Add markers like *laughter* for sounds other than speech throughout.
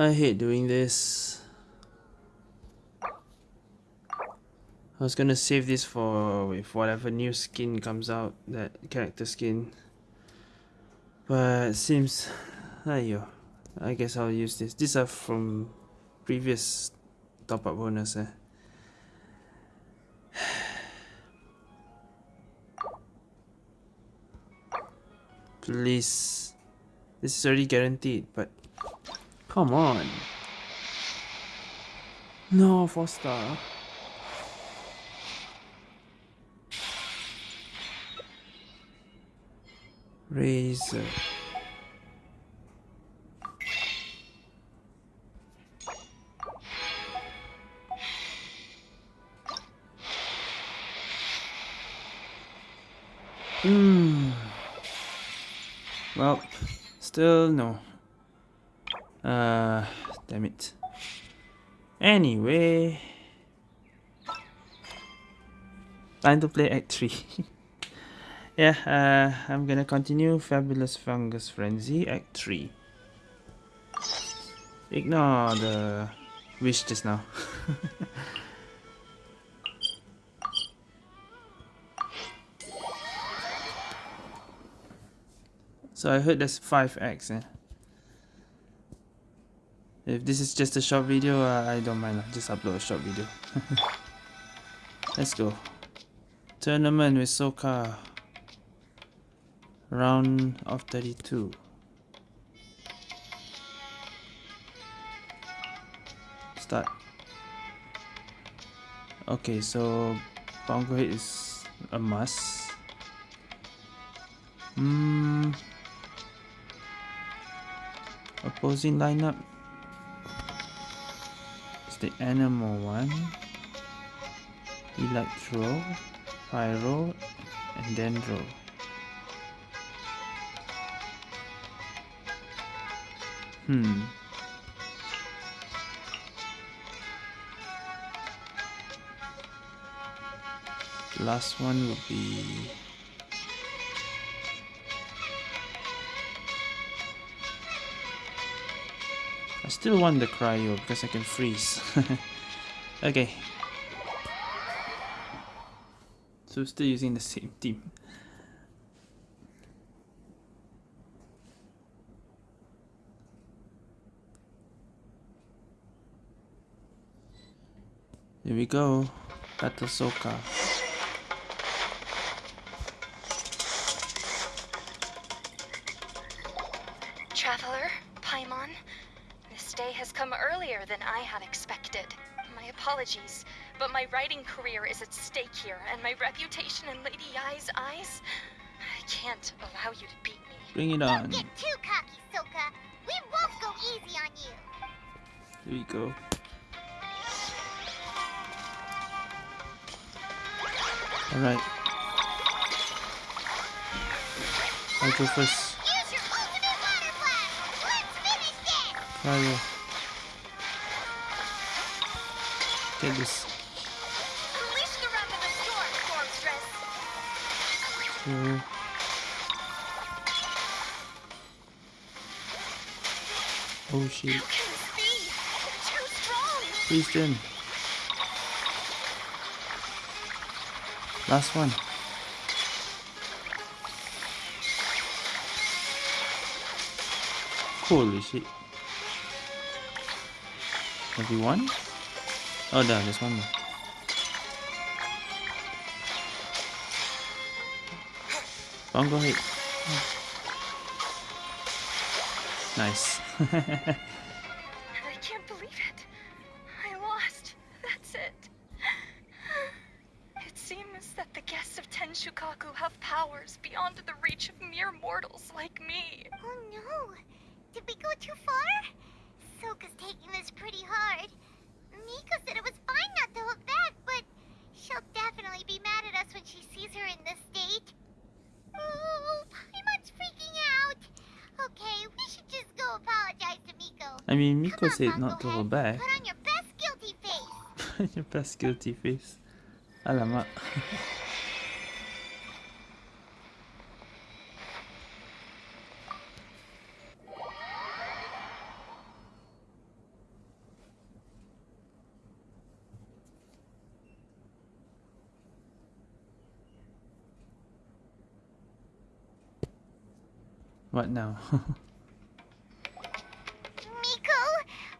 I hate doing this. I was gonna save this for if whatever new skin comes out, that character skin. But seems, ayo, I guess I'll use this. These are from previous top up bonus. Eh? *sighs* Please. This is already guaranteed, but come on. No, four star. Razor. Hmm. Well, still no. Uh, damn it. Anyway. Time to play Act 3. *laughs* yeah, uh, I'm gonna continue Fabulous Fungus Frenzy Act 3. Ignore the wish just now. *laughs* So I heard there's 5x eh? If this is just a short video, uh, I don't mind. I'll just upload a short video. *laughs* Let's go. Tournament with Soka. Round of 32. Start. Okay, so Bongo Hit is a must. Hmm opposing lineup the animal one. Electro pyro and dendro. Hmm. Last one would be still want the cryo because I can freeze. *laughs* okay. So still using the same team. Here we go. Battle Soka. But my career is at stake here, and my reputation in Lady Yae's eyes. I can't allow you to beat me. Bring it on. Don't get too cocky, Soka. We won't go easy on you. Here we go. Alright. I'll go first. Use your ultimate water blast. Let's finish this. Get this. Two. Oh shit. Please in. Last one. Holy shit. Everyone? Oh, no, there's one more. Bongo hit. Nice. I can't believe it. I lost. That's it. It seems that the guests of Tenshukaku have powers beyond the reach of mere mortals like me. Oh no. Did we go too far? Soka's taking this pretty hard. Miko said it was fine not to look back, but she'll definitely be mad at us when she sees her in this state. Oh, Paimon's freaking out. Okay, we should just go apologize to Miko. I mean, Miko said not to hold back. Put on your best guilty face. *laughs* your best guilty face. Alamak. *laughs* What now? *laughs* Miko,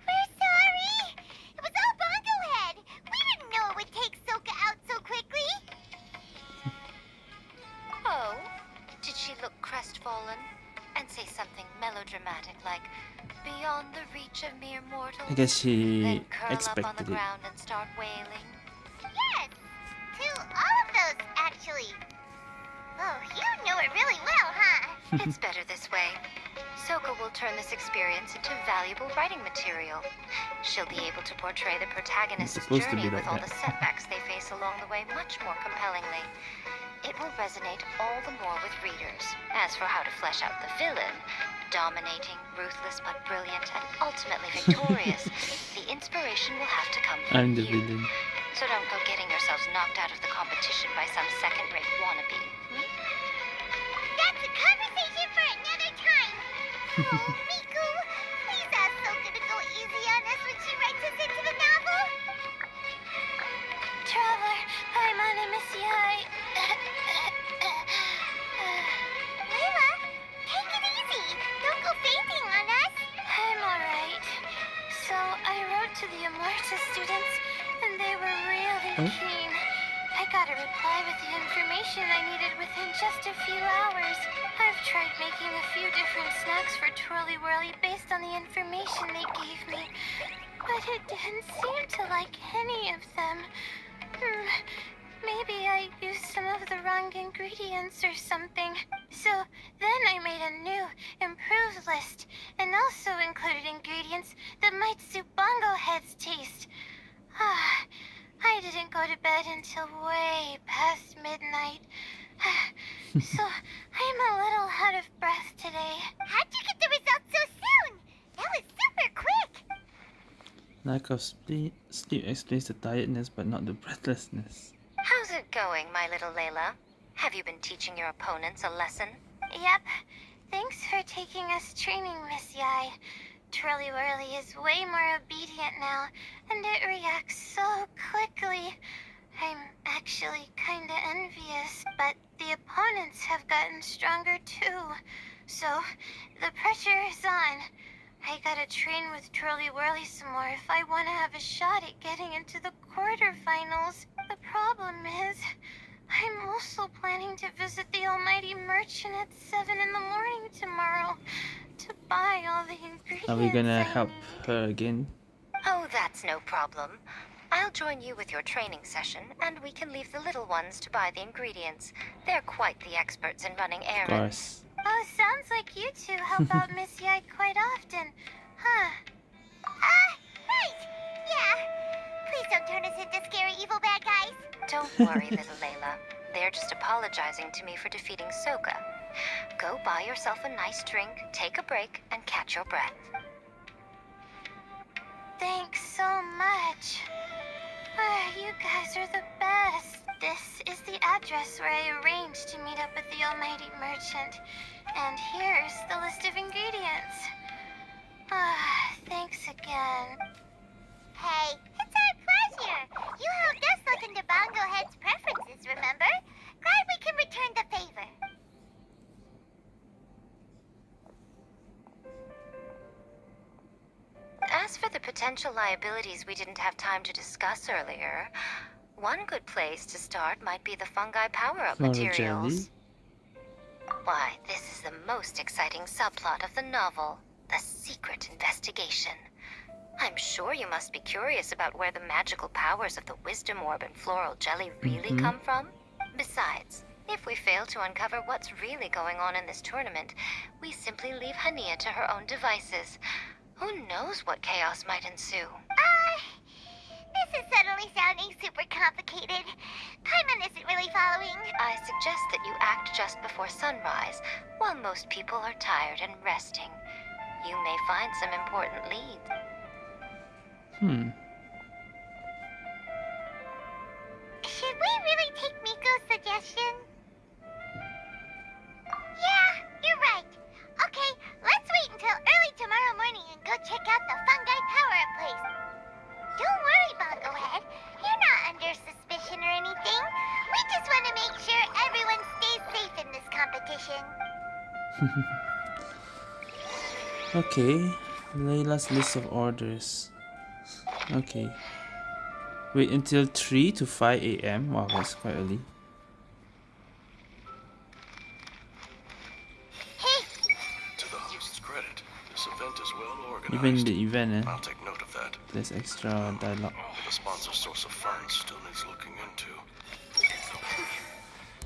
we're sorry. It was all Bongo Head. We didn't know it would take Soka out so quickly. *laughs* Oh? Did she look crestfallen? And say something melodramatic like, beyond the reach of mere mortals? I guess she then curl up on the expected it. ground and start wailing? Yes, to all of those, actually. Oh, you know it really well, huh? It's better this way. Soka will turn this experience into valuable writing material. She'll be able to portray the protagonist's supposed to be journey with all that. the setbacks they face along the way much more compellingly. It will resonate all the more with readers. As for how to flesh out the villain, dominating, ruthless but brilliant, and ultimately *laughs* victorious, the inspiration will have to come from I'm the you. villain. So don't go getting yourselves knocked out of the competition by some second-rate wannabe. That's a conversation for another time. *laughs* Oh, Miko, please ask Soka to go easy on us when she writes us into the novel. Traveler, I'm on a mission. Layla, take it easy. Don't go fainting on us. I'm alright. So I wrote to the Amurta students, and they were really Oh. keen. I got a reply with the information I needed within just a few hours. I've tried making a few different snacks for Twirly Whirly based on the information they gave me, but it didn't seem to like any of them. Hmm, Maybe I used some of the wrong ingredients or something. So then I made a new, improved list, and also included ingredients that might suit Bongo Head's taste. Ah, I didn't go to bed until way past midnight. So I'm a little out of breath today. How'd you get the results so soon? That was super quick. Lack of sleep, sleep explains the tiredness but not the breathlessness. How's it going, my little Layla? Have you been teaching your opponents a lesson? Yep. Thanks for taking us training, Miss Yae. Twirly Whirly is way more obedient now, and it reacts so quickly. I'm actually kinda envious, but the opponents have gotten stronger too. So, the pressure is on. I gotta train with Twirly Whirly some more if I want to have a shot at getting into the quarterfinals. The problem is, I'm also planning to visit the Almighty Merchant at 7 in the morning tomorrow to buy all the ingredients. Are we gonna I help need. her again? Oh, that's no problem. I'll join you with your training session, and we can leave the little ones to buy the ingredients. They're quite the experts in running errands. Oh, sounds like you two help *laughs* out Miss Yae quite often, huh? Ah, right. Yeah. Please don't turn us into scary evil bad guys. Don't *laughs* worry, little Layla. They're just apologizing to me for defeating Soka. Go buy yourself a nice drink, take a break, and catch your breath. Thanks so much. Ah, you guys are the best. This is the address where I arranged to meet up with the Almighty Merchant. And here's the list of ingredients. Ah, thanks again. Hey, it's our pleasure. You helped us look into Bongo Head's preferences, remember? Glad we can return the favor. As for the potential liabilities we didn't have time to discuss earlier, one good place to start might be the fungi power-up materials. Why, this is the most exciting subplot of the novel. The secret investigation. I'm sure you must be curious about where the magical powers of the wisdom orb and floral jelly really Mhm. come from. Besides, if we fail to uncover what's really going on in this tournament, we simply leave Hania to her own devices. Who knows what chaos might ensue? Uh, this is suddenly sounding super complicated. Paimon isn't really following. I suggest that you act just before sunrise, while most people are tired and resting. You may find some important leads. Hmm. Should we really take Miko's suggestion? Yeah, you're right. *laughs* Okay, Layla's list of orders. Okay. Wait until 3 to 5 a.m. Wow, that's quite early. Hey, To the host's credit, this event is well organized. Even the event, eh? I'll take note of that. There's extra dialogue. The sponsor source of funds still needs looking into.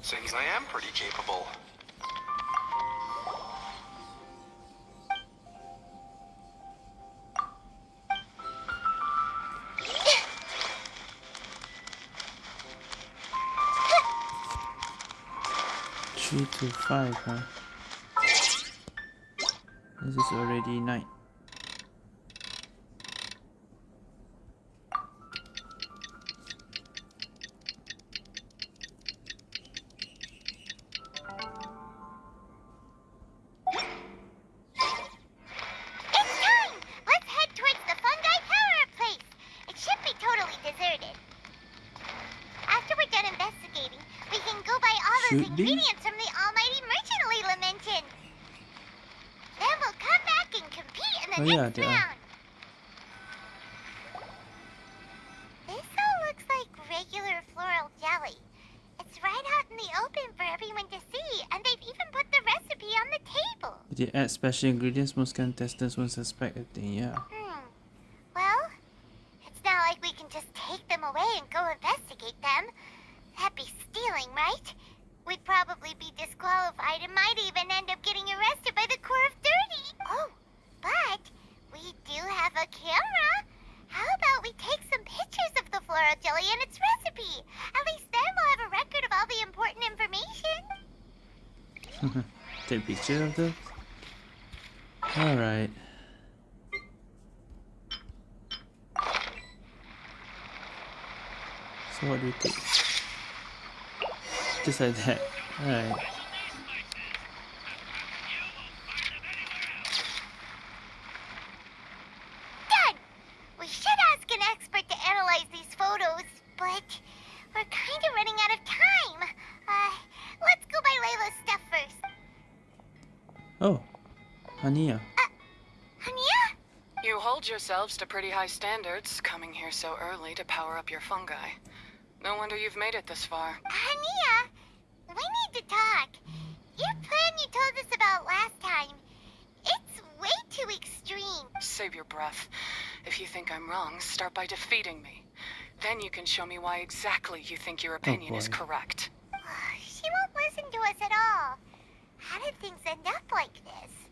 Seems I am pretty capable. Three to five, huh? This is already night. Special ingredients, most contestants won't suspect a thing, yeah. Hmm. Well, it's not like we can just take them away and go investigate them. That'd be stealing, right? We'd probably be disqualified and might even end up getting arrested by the Corps of Thirty. Oh, but we do have a camera. How about we take some pictures of the floral jelly and its recipe? At least then we'll have a record of all the important information. *laughs* Take a picture of those? Alright. So what do we take? Just like that. Alright. Done! We should ask an expert to analyze these photos, but we're kind of running out of time. Uh, let's go buy Layla's stuff first. Oh. Hania. Hania? You hold yourselves to pretty high standards, coming here so early to power up your fungi. No wonder you've made it this far. Hania, we need to talk. Your plan you told us about last time, it's way too extreme. Save your breath. If you think I'm wrong, start by defeating me. Then you can show me why exactly you think your opinion is correct. *sighs* She won't listen to us at all. How did things end up like this?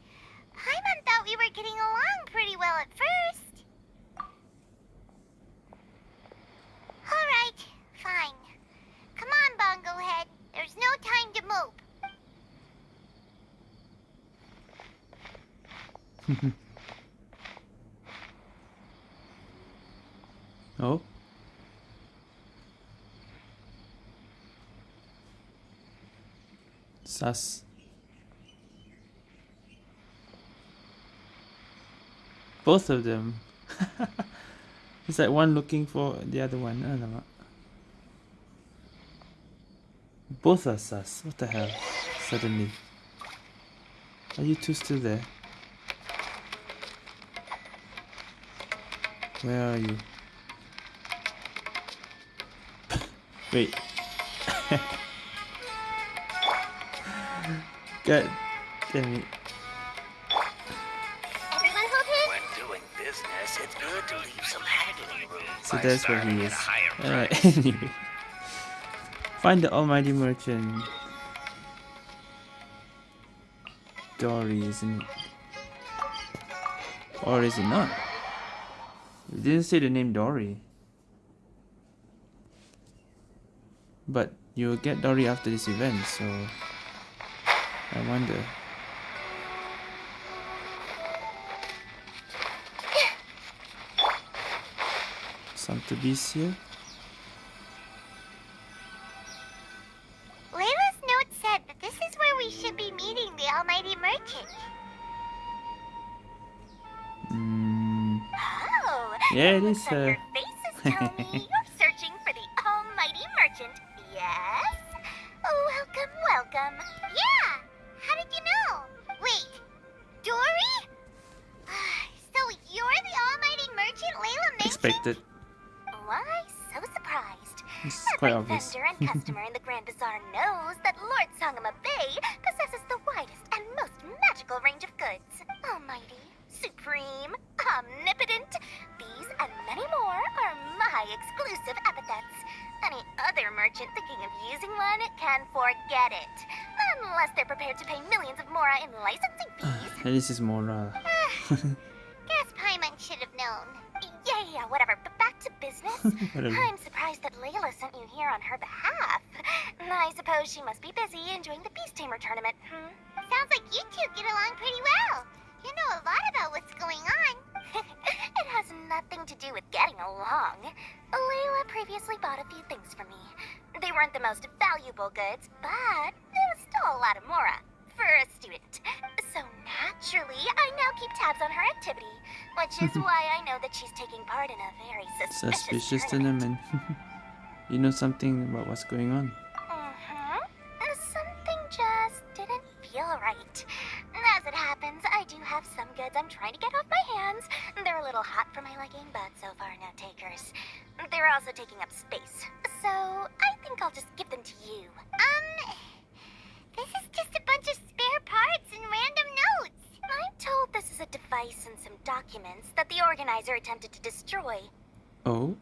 Paimon thought we were getting along pretty well at first. Alright, fine. Come on, Bongo. There's no time to mope. *laughs* Oh. Sus. Both of them. *laughs* it's like one looking for the other one. Alamak. Both are sus. What the hell? Suddenly. Are you two still there? Where are you? *laughs* Wait. God damn it. So that's where he is. Alright, *laughs* anyway. Find the almighty merchant. Dori, isn't it? Or is it not? It didn't say the name Dori. But you'll get Dori after this event, so I wonder. To Santa Bicia. Layla's note said that this is where we should be meeting the Almighty Merchant. Mm. Oh, yeah, it is. Uh... Your *laughs* you're searching for the Almighty Merchant. Yes? Oh, welcome, welcome. Yeah! How did you know? Wait, Dori? *sighs* so you're the Almighty Merchant Layla mentioned? Expected. Surprised? Every obvious. vendor and customer in the Grand Bazaar knows that Lord Sangemah Bay possesses the widest and most magical range of goods. Almighty, supreme, omnipotent, these and many more are my exclusive epithets. Any other merchant thinking of using one can forget it. Unless they're prepared to pay millions of mora in licensing *sighs* fees. At least it's Mora. *sighs* Guess Paimon should have known. Yeah, yeah, whatever. But back to business. *laughs* I'm that Layla sent you here on her behalf. *laughs* I suppose she must be busy enjoying the Beast Tamer tournament. Hmm? Sounds like you two get along pretty well. You know a lot about what's going on. *laughs* it has nothing to do with getting along. Layla previously bought a few things for me. They weren't the most valuable goods, but it was still a lot of mora for a student. So naturally, I now keep tabs on her activity, which is *laughs* why I know that she's taking part in a very suspicious, Suspicious tournament. tournament. *laughs* you know something about what's going on. Mm-hmm. Something just didn't feel right. As it happens, I do have some goods I'm trying to get off my hands. They're a little hot for my liking, but so far no takers. They're also taking up space. So I think I'll just give them to you. Um, this is just a a device and some documents that the organizer attempted to destroy. Oh,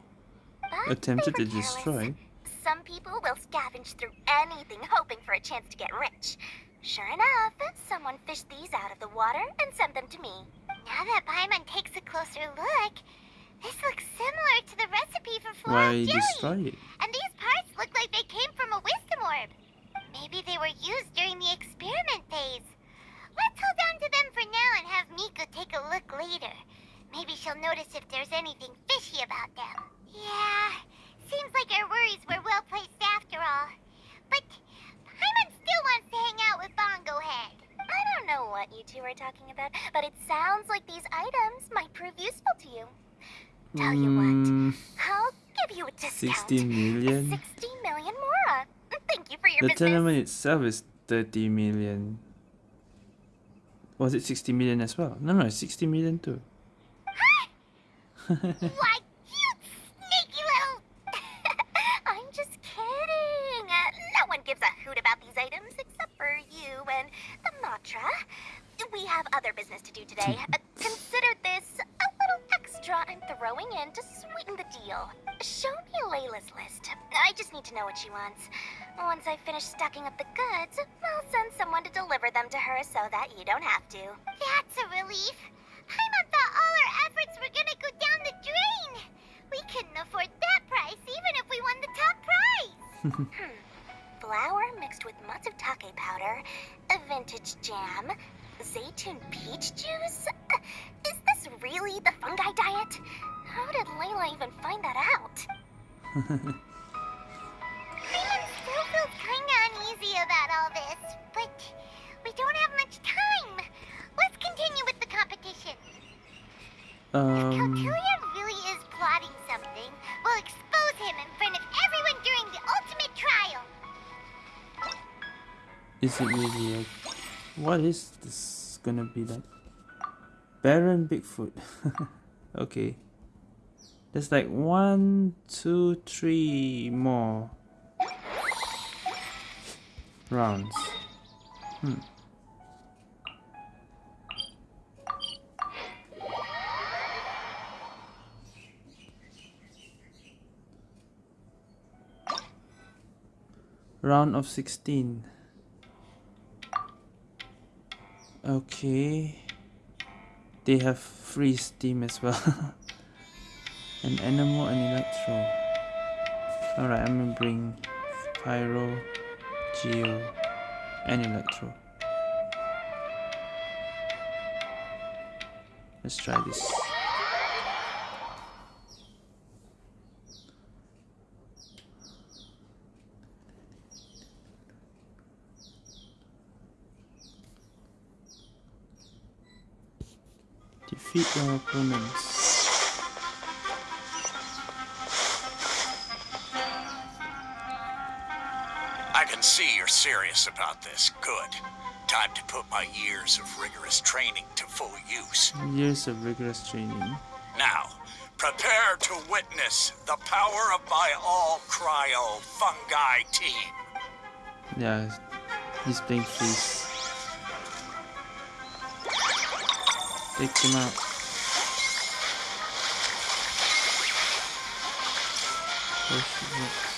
But attempted to careless. destroy. Some people will scavenge through anything hoping for a chance to get rich. Sure enough, someone fished these out of the water and sent them to me. Now that Paimon takes a closer look, this looks similar to the recipe for floral Why jelly. And these parts look like they came from a wisdom orb. Maybe they were used during the experiment phase. Let's hold on to them for now and have Miko take a look later. Maybe she'll notice if there's anything fishy about them. Yeah, seems like our worries were well placed after all. But Paimon still wants to hang out with Bongo Head. I don't know what you two are talking about, but it sounds like these items might prove useful to you. Tell you what, Mm, I'll give you a discount. 60 million? 60 million mora. Thank you for your The business. tournament itself is 30 million. Was it 60 million as well? No, no, it's 60 million too. *laughs* Why, you sneaky little... *laughs* I'm just kidding. Uh, no one gives a hoot about these items except for you and the Matra. We have other business to do today. Uh, *laughs* consider this a little extra I'm throwing in to sweeten the deal. Show me Layla's list. I just need to know what she wants. Once I finish stocking up the goods, I'll send someone to deliver them to her so that you don't have to. That's a relief. Paimon thought all our efforts were gonna go down the drain. We couldn't afford that price even if we won the top prize. *laughs* hmm. Flour mixed with matsutake powder, a vintage jam, zaytun peach juice. Uh, Is this really the fungi diet? How did Layla even find that out? *laughs* Paimon still feels kinda uneasy about all this, but we don't have much time. Let's continue with the competition. If Um, really is plotting something, we'll expose him in front of everyone during the ultimate trial. is it really? A, what is this gonna be like? Baron Bigfoot. *laughs* okay. There's like one, two, three more rounds. Hmm. Round of 16. Okay. They have free steam as well. *laughs* An animal and electro. Alright, I'm gonna bring pyro, geo, and electro. Let's try this. Defeat your opponents. Serious about this. Good. Time to put my years of rigorous training to full use. Years of rigorous training. Now, prepare to witness the power of my all cryo fungi team. Yeah, he's playing freeze. Take him out. Oh shit.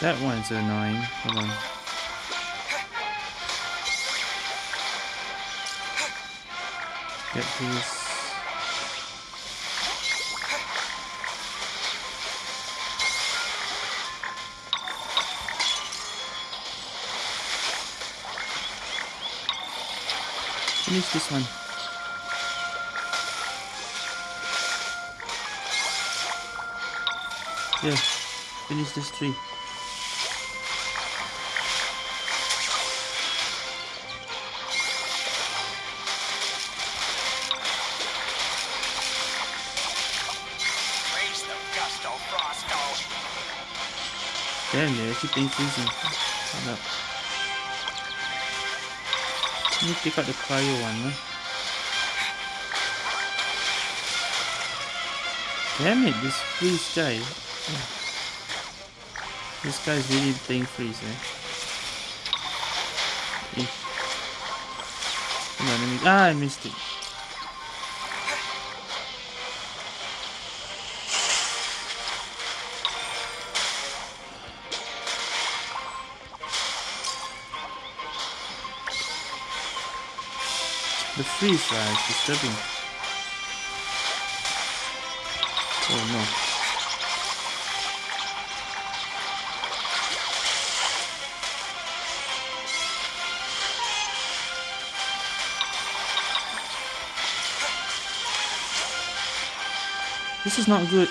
That one's annoying. Hold on. Get these. Finish this one. Yeah, finish this tree. They're freezing. Hold up. Let me take out the cryo one? Damn it, this freeze guy. This guy's really playing freeze, eh? On, me. Ah, I missed it. The freeze uh, is disturbing. Oh no. This is not good.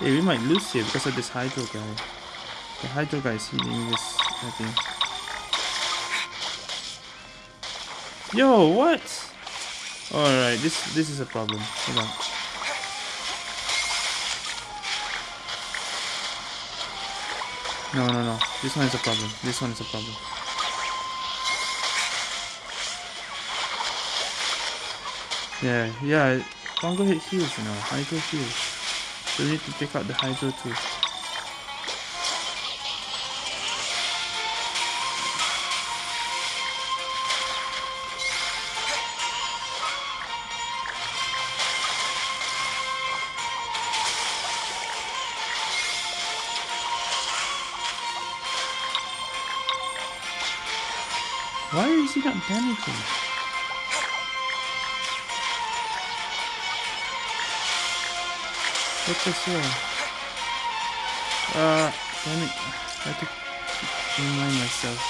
Hey, we might lose here because of this hydro guy. The hydro guy is healing this, I think. Yo, what? Alright, this this is a problem. Hold on. No, no, no. This one is a problem. This one is a problem. Yeah, yeah. Fungal hit heals, you know. Hydro heals. So we need to take out the hydro too. What the hell? Uh, damn it. I have to remind myself.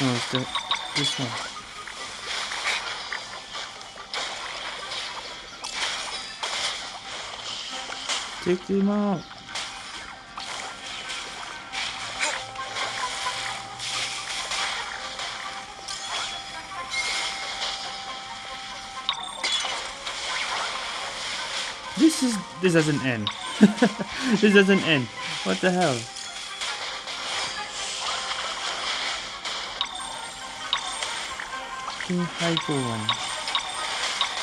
No, it's the, this one. Take him out. This is this doesn't end. *laughs* this doesn't end. What the hell? Fucking hydro one.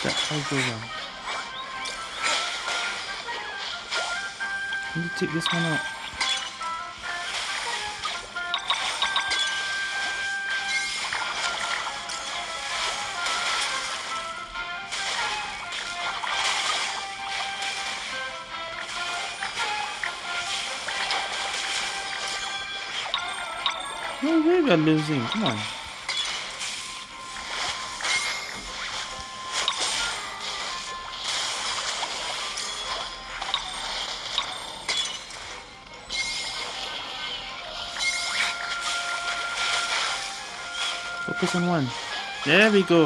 That hydro one. Can you take this one out? We are losing. Come on. focus on one. There we go.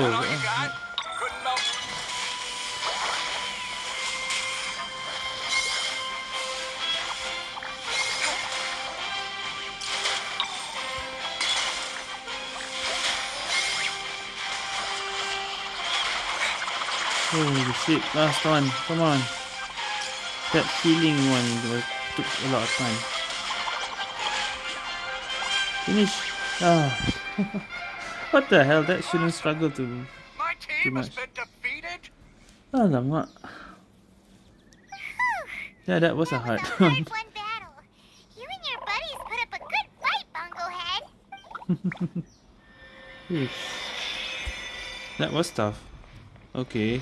Holy oh, shit, last one, come on. That healing one took a lot of time. Finish! Ah. *laughs* what the hell, that shouldn't struggle to... My team has much. been defeated? Alamak. Yeah, that was a hard was a one. hard won battle. You and your buddies put up a good fight, Bongo Head. Yes. *laughs* That was tough. Okay.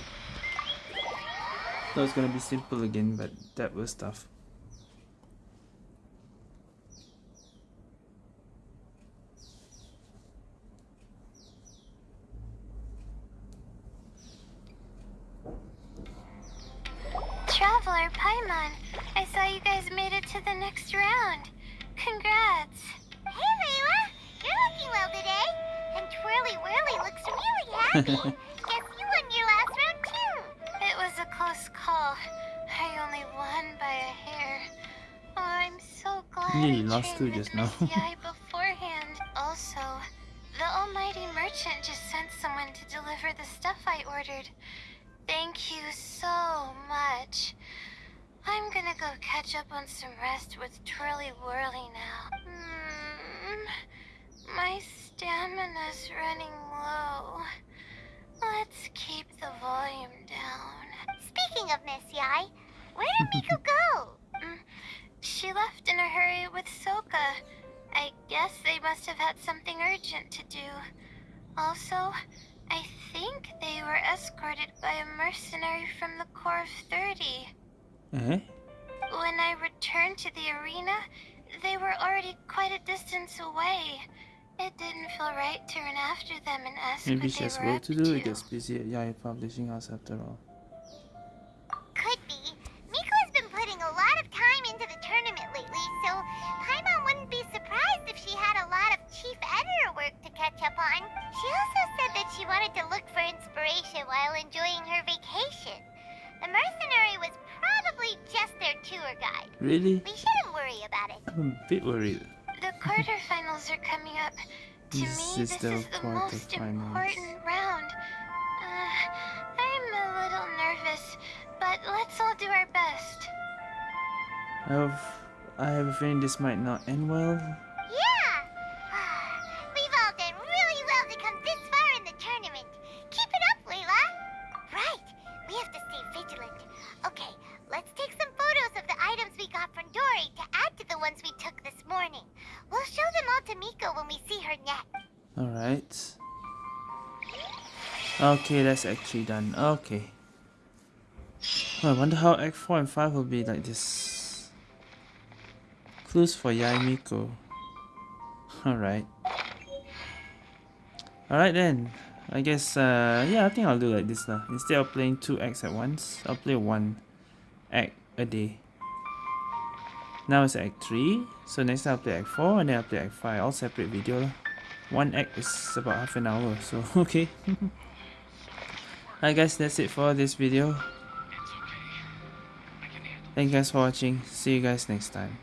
That was gonna be simple again, but that was tough. Happy. Guess you won your last round, too. It was a close call. I only won by a hair. Oh, I'm so glad Nearly I lost two just now. *laughs* Eh? When I returned to the arena, they were already quite a distance away. It didn't feel right to run after them and ask Maybe what she they has were work up to do. It gets busy at Yae Publishing House after all. Could be. Miko has been putting a lot of time into the tournament lately, so Paimon wouldn't be surprised if she had a lot of chief editor work to catch up on. She also said that she wanted to look for inspiration while enjoying her vacation. The mercenary was probably just their tour guide. Really? We shouldn't worry about it. I'm a bit worried. The quarterfinals are coming up. To This me, is this the is the most important round. Uh, I'm a little nervous, but let's all do our best. I have, I have a feeling this might not end well. Alright. Okay, that's actually done. Okay. Oh, I wonder how Act 4 and 5 will be like this. Clues for Yae Miko. Alright. Alright then. I guess, uh, yeah, I think I'll do like this lah. Instead of playing two acts at once, I'll play one act a day. Now it's Act 3, so next I'll play Act 4 and then I'll play Act 5, all separate video lah. One act is about half an hour, so *laughs* okay. Alright guys, that's it for this video. Thank you guys for watching, see you guys next time.